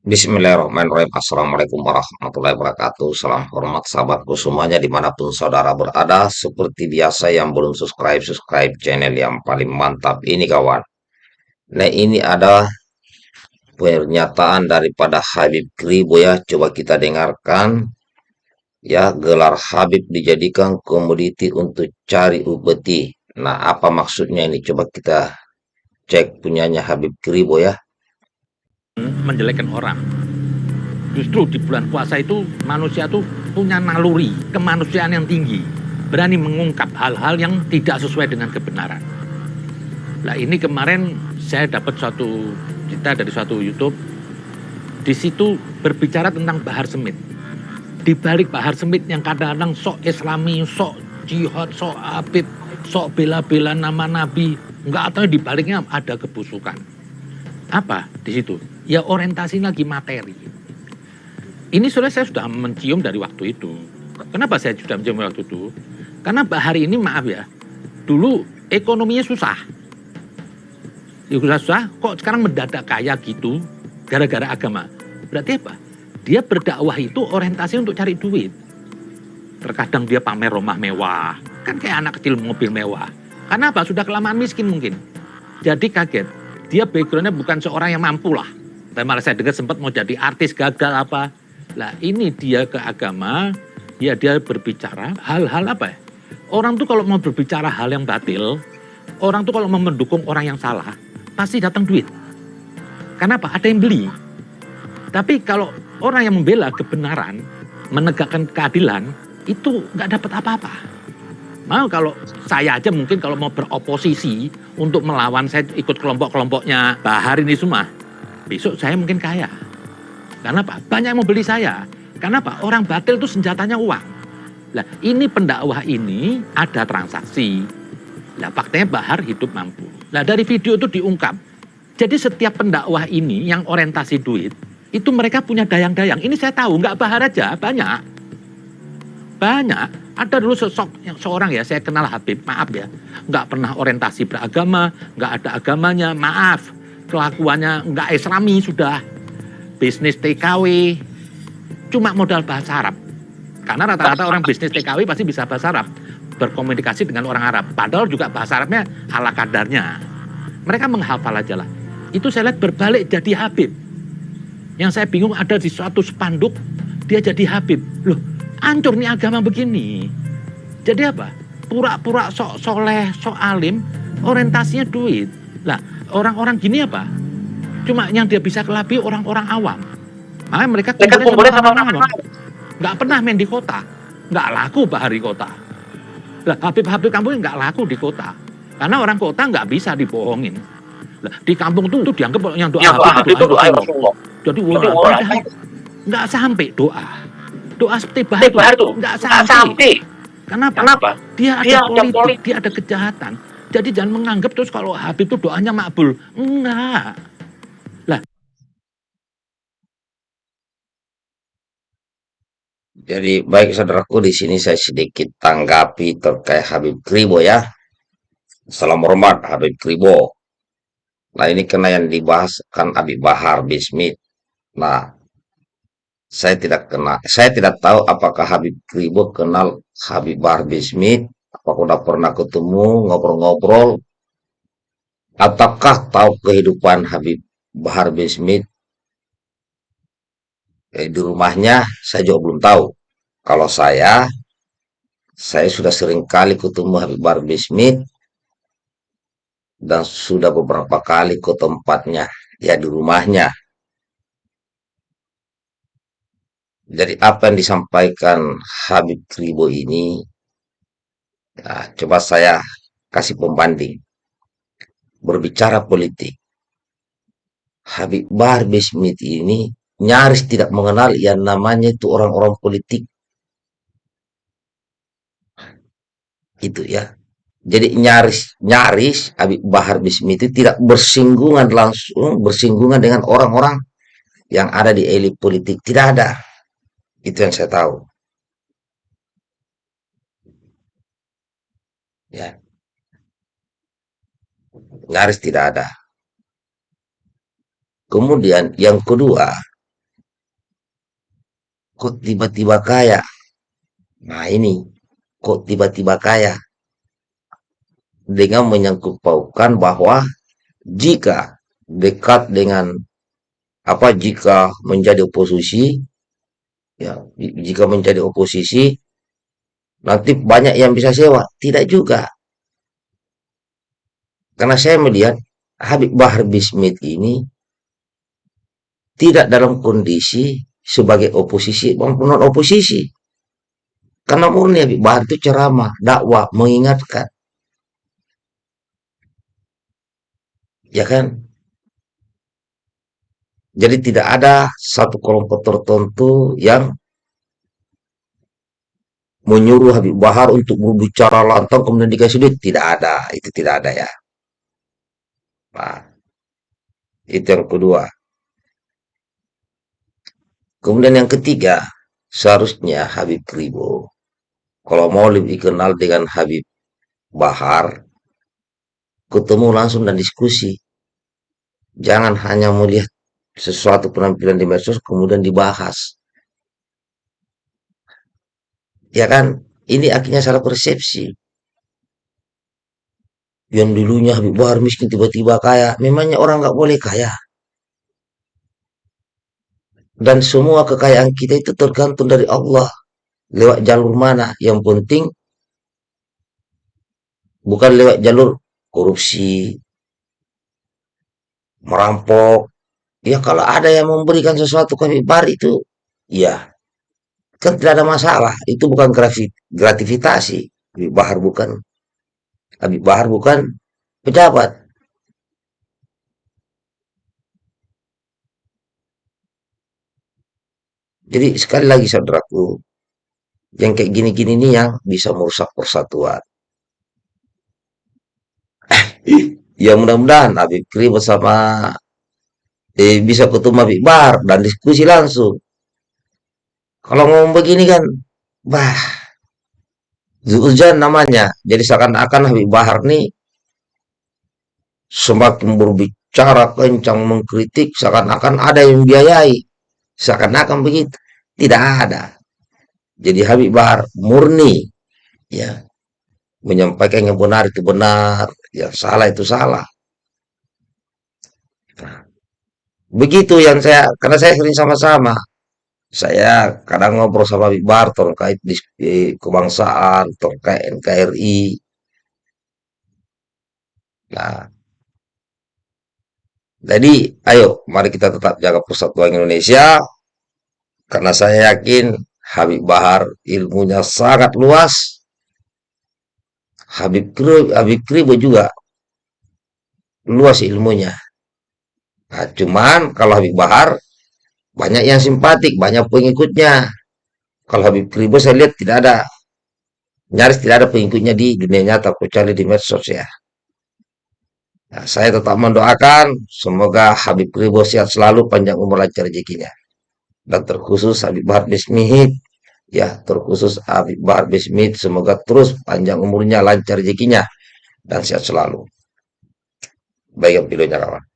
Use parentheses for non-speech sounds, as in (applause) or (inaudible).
Bismillahirrahmanirrahim. Assalamualaikum warahmatullahi wabarakatuh. Salam hormat sahabatku semuanya di mana pun saudara berada. Seperti biasa yang belum subscribe, subscribe channel yang paling mantap ini kawan. Nah ini ada pernyataan daripada Habib Kribo ya. Coba kita dengarkan. Ya gelar Habib dijadikan komoditi untuk cari upeti. Nah apa maksudnya ini? Coba kita cek punyanya Habib Kribo ya menjelekkan orang. Justru di bulan puasa itu manusia tuh punya naluri, kemanusiaan yang tinggi. Berani mengungkap hal-hal yang tidak sesuai dengan kebenaran. Nah ini kemarin saya dapat suatu cerita dari suatu YouTube. Di situ berbicara tentang Bahar Semit. Di balik Bahar Semit yang kadang-kadang sok islami, sok jihad, sok abid, sok bela-bela nama nabi. Enggak tahu di baliknya ada kebusukan. Apa di situ? Ya orientasi lagi materi. Ini sudah saya sudah mencium dari waktu itu. Kenapa saya sudah mencium waktu itu? Karena hari ini maaf ya, dulu ekonominya susah. Ya susah, kok sekarang mendadak kaya gitu gara-gara agama. Berarti apa? Dia berdakwah itu orientasi untuk cari duit. Terkadang dia pamer rumah mewah, kan kayak anak kecil mobil mewah. Karena apa? Sudah kelamaan miskin mungkin. Jadi kaget. Dia backgroundnya bukan seorang yang mampu lah tapi malah saya dengar sempat mau jadi artis gagal apa. Lah ini dia ke agama, ya dia berbicara hal-hal apa ya. Orang tuh kalau mau berbicara hal yang batil, orang tuh kalau mau mendukung orang yang salah, pasti datang duit. Kenapa? Ada yang beli. Tapi kalau orang yang membela kebenaran, menegakkan keadilan, itu nggak dapat apa-apa. Mau kalau saya aja mungkin kalau mau beroposisi untuk melawan saya ikut kelompok-kelompoknya Bahar ini semua, besok saya mungkin kaya. Karena apa? Banyak yang mau beli saya. Karena apa? Orang batil itu senjatanya uang. Nah, ini pendakwah ini ada transaksi. Nah, faktanya Bahar hidup mampu. Nah, dari video itu diungkap. Jadi setiap pendakwah ini yang orientasi duit, itu mereka punya dayang-dayang. Ini saya tahu, nggak Bahar aja, banyak. Banyak. Ada dulu sosok yang seorang ya, saya kenal Habib, maaf ya. Nggak pernah orientasi beragama, nggak ada agamanya, maaf kelakuannya nggak islami sudah bisnis TKW cuma modal bahasa Arab. Karena rata-rata orang bisnis TKW pasti bisa bahasa Arab berkomunikasi dengan orang Arab. Padahal juga bahasa Arabnya ala kadarnya. Mereka menghafal aja lah. Itu saya lihat berbalik jadi Habib. Yang saya bingung ada di suatu spanduk dia jadi Habib. Loh hancur nih agama begini. Jadi apa? Pura-pura sok soleh sok alim orientasinya duit. Lah orang-orang gini apa? Cuma yang dia bisa kelapi orang-orang awam. Makanya mereka kumpulnya sama orang awam. Nggak pernah main di kota. Nggak laku bahari kota. Lah Habib-Habib kampung nggak laku di kota. Karena orang kota nggak bisa dibohongin. Lah, di kampung tuh itu dianggap yang doa ya, Habib itu doa, Rasulullah. Jadi wah, nggak sampai doa. Doa seperti bahar, bahar tuh nggak sampai. sampai. Kenapa? Kenapa? Dia ada dia politik, politik, dia ada kejahatan jadi jangan menganggap terus kalau Habib itu doanya makbul. Enggak. Lah. Jadi baik saudaraku di sini saya sedikit tanggapi terkait Habib Kribo ya. Salam hormat Habib Kribo. Nah ini kena yang dibahas kan Habib Bahar Bismit. Nah saya tidak kenal, saya tidak tahu apakah Habib Kribo kenal Habib Bahar Bismit apakah udah pernah ketemu ngobrol-ngobrol. Ataukah tahu kehidupan Habib Bahar bin Smith? Eh, di rumahnya saya juga belum tahu. Kalau saya saya sudah sering kali ketemu Habib Bahar bin Smith dan sudah beberapa kali ke tempatnya ya di rumahnya. Jadi apa yang disampaikan Habib Kribo ini Nah, coba saya kasih pembanding. Berbicara politik. Habib Bahar Smith ini nyaris tidak mengenal yang namanya itu orang-orang politik. Itu ya. Jadi nyaris nyaris Habib Bahar Smith itu tidak bersinggungan langsung bersinggungan dengan orang-orang yang ada di elit politik. Tidak ada. Itu yang saya tahu. Ya. Nyaris tidak ada. Kemudian yang kedua, kok tiba-tiba kaya? Nah ini, kok tiba-tiba kaya? Dengan menyangkut pautkan bahwa jika dekat dengan apa jika menjadi oposisi ya jika menjadi oposisi nanti banyak yang bisa sewa? Tidak juga. Karena saya melihat Habib Bahar Bismit ini tidak dalam kondisi sebagai oposisi maupun non oposisi. Karena murni Habib Bahar itu ceramah dakwah mengingatkan. Ya kan? Jadi tidak ada satu kelompok tertentu yang menyuruh Habib Bahar untuk berbicara lantang kemudian dikasih duit. Tidak ada. Itu tidak ada ya. Nah itu yang kedua. Kemudian yang ketiga seharusnya Habib Kribo kalau mau lebih kenal dengan Habib Bahar ketemu langsung dan diskusi. Jangan hanya melihat sesuatu penampilan di medsos kemudian dibahas ya kan? Ini akhirnya salah persepsi. Yang dulunya Habib Bahar miskin tiba-tiba kaya memangnya orang nggak boleh kaya? Dan semua kekayaan kita itu tergantung dari Allah. Lewat jalur mana? Yang penting bukan lewat jalur korupsi merampok. Ya kalau ada yang memberikan sesuatu ke Habib itu ya kan tidak ada masalah itu bukan gratifikasi Habib Bahar bukan Habib Bahar bukan pejabat. Jadi sekali lagi saudaraku, yang kayak gini-gini nih yang bisa merusak persatuan. (clears throat) ya mudah-mudahan Habib Kri bersama eh, bisa ketemu Habib Bahar dan diskusi langsung. Kalau ngomong begini kan, bah, Zuuzan namanya. Jadi seakan-akan Habib Bahar nih semakin berbicara kencang mengkritik seakan-akan ada yang biayai. Seakan-akan begitu. Tidak ada. Jadi Habib Bahar murni ya menyampaikan yang benar itu benar yang salah itu salah. Nah, begitu yang saya karena saya sering sama-sama saya kadang ngobrol sama Habib Bahar terkait di, kebangsaan terkait NKRI nah jadi, ayo, mari kita tetap jaga persatuan Indonesia, karena saya yakin Habib Bahar ilmunya sangat luas. Habib Kribo, Habib Kribo juga luas ilmunya. Nah, cuman kalau Habib Bahar banyak yang simpatik, banyak pengikutnya. Kalau Habib Kribo saya lihat tidak ada, nyaris tidak ada pengikutnya di dunia nyata, kecuali di medsos ya. Nah, saya tetap mendoakan semoga Habib Ribo sehat selalu, panjang umur lancar rezekinya. Dan terkhusus Habib Bahar Bismit, ya terkhusus Habib Bahar Bismit, semoga terus panjang umurnya, lancar rezekinya, dan sehat selalu. Baik videonya kawan.